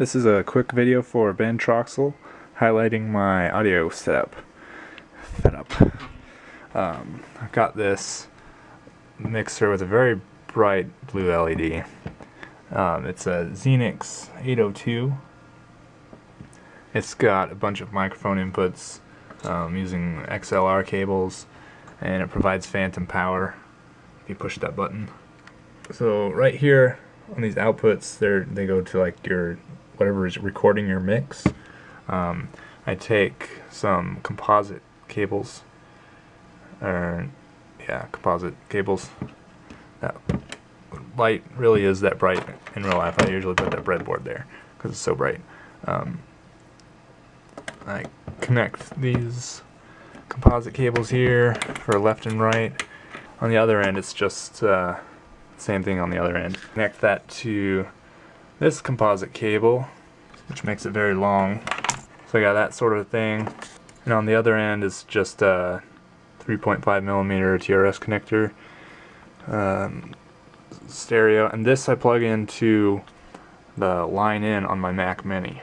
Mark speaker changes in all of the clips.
Speaker 1: This is a quick video for Ben Troxel highlighting my audio setup. Setup. Um, I've got this mixer with a very bright blue LED. Um, it's a Xenyx 802. It's got a bunch of microphone inputs um, using XLR cables and it provides phantom power if you push that button. So right here on these outputs, they they go to like your whatever is recording your mix. Um, I take some composite cables, or yeah, composite cables. That light really is that bright in real life. I usually put that breadboard there because it's so bright. Um, I connect these composite cables here for left and right. On the other end, it's just uh, same thing on the other end. Connect that to this composite cable, which makes it very long. So I got that sort of thing. And on the other end is just a 3.5 millimeter TRS connector um, stereo. And this I plug into the line in on my Mac Mini.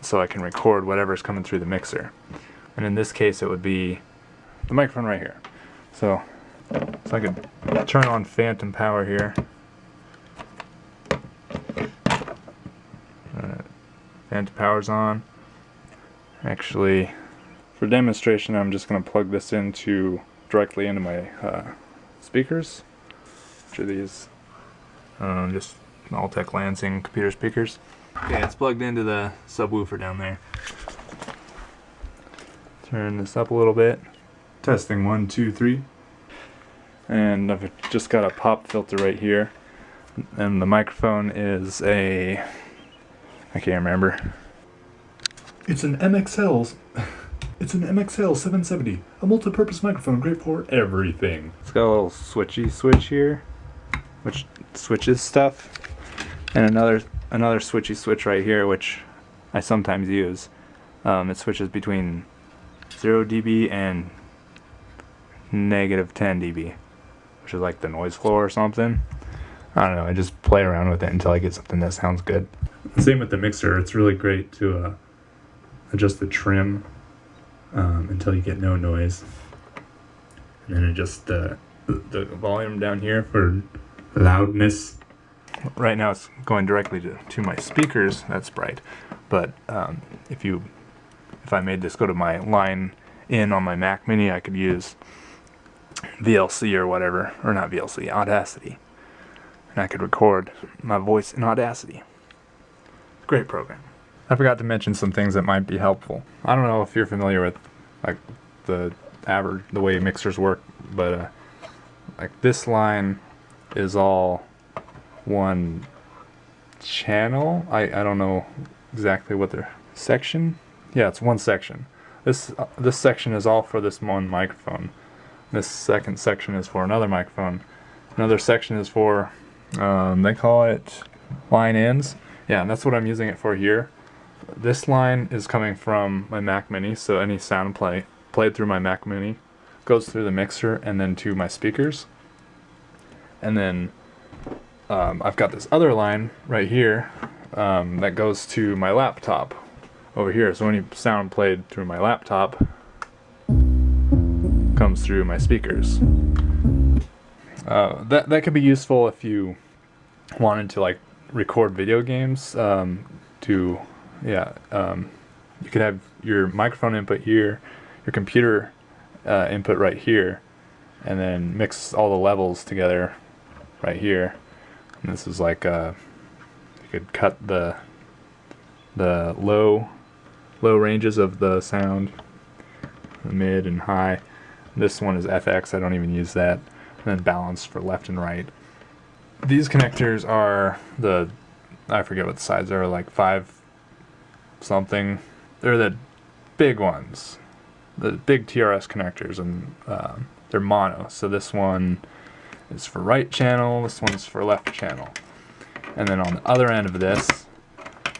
Speaker 1: So I can record whatever's coming through the mixer. And in this case it would be the microphone right here. So, so I could turn on phantom power here. phantom power's on. Actually, for demonstration, I'm just going to plug this into directly into my uh, speakers, which are these um, just Altec Lansing computer speakers. Okay, it's plugged into the subwoofer down there. Turn this up a little bit. Testing one, two, three. And I've just got a pop filter right here. And the microphone is a I can't remember.
Speaker 2: It's an MXL. It's an MXL 770, a multi-purpose microphone, great for everything.
Speaker 1: It's got a little switchy switch here, which switches stuff, and another another switchy switch right here, which I sometimes use. Um, it switches between 0 dB and negative 10 dB, which is like the noise floor or something. I don't know, I just play around with it until I get something that sounds good.
Speaker 2: Same with the mixer. It's really great to uh, adjust the trim um, until you get no noise. And then adjust uh, the volume down here for loudness.
Speaker 1: Right now it's going directly to, to my speakers, that's bright. But um, if you, if I made this go to my line in on my Mac Mini, I could use VLC or whatever, or not VLC, Audacity. And I could record my voice in Audacity. Great program. I forgot to mention some things that might be helpful. I don't know if you're familiar with like the average the way mixers work, but uh, like this line is all one channel. I I don't know exactly what the section. Yeah, it's one section. This uh, this section is all for this one microphone. This second section is for another microphone. Another section is for um, they call it line ins yeah, and that's what I'm using it for here. This line is coming from my Mac Mini, so any sound play played through my Mac Mini goes through the mixer and then to my speakers. And then um, I've got this other line right here um, that goes to my laptop over here. So any sound played through my laptop through my speakers. Uh, that that could be useful if you wanted to like record video games um, to yeah um, you could have your microphone input here your computer uh, input right here and then mix all the levels together right here and this is like uh, you could cut the the low low ranges of the sound the mid and high this one is FX I don't even use that. And then balance for left and right. These connectors are the I forget what the size are like five something. They're the big ones. The big TRS connectors and uh, they're mono. So this one is for right channel this one's for left channel. And then on the other end of this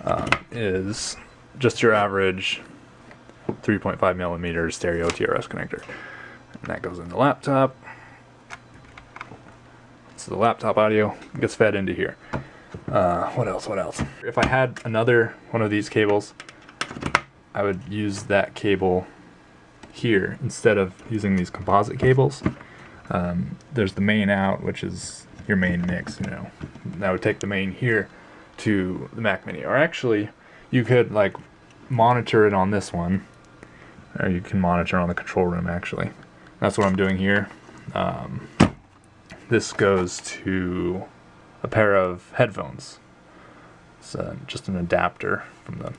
Speaker 1: um, is just your average 3.5 millimeter stereo TRS connector and that goes in the laptop so the laptop audio gets fed into here. Uh, what else? What else? If I had another one of these cables, I would use that cable here instead of using these composite cables. Um, there's the main out, which is your main mix, you know. I would take the main here to the Mac Mini. Or actually, you could like monitor it on this one. Or you can monitor on the control room actually. That's what I'm doing here. Um, this goes to a pair of headphones. It's uh, just an adapter from the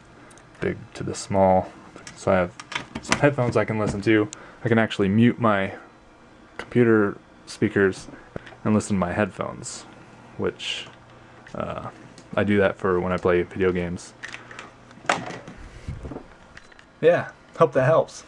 Speaker 1: big to the small. So I have some headphones I can listen to. I can actually mute my computer speakers and listen to my headphones, which uh, I do that for when I play video games. Yeah, hope that helps.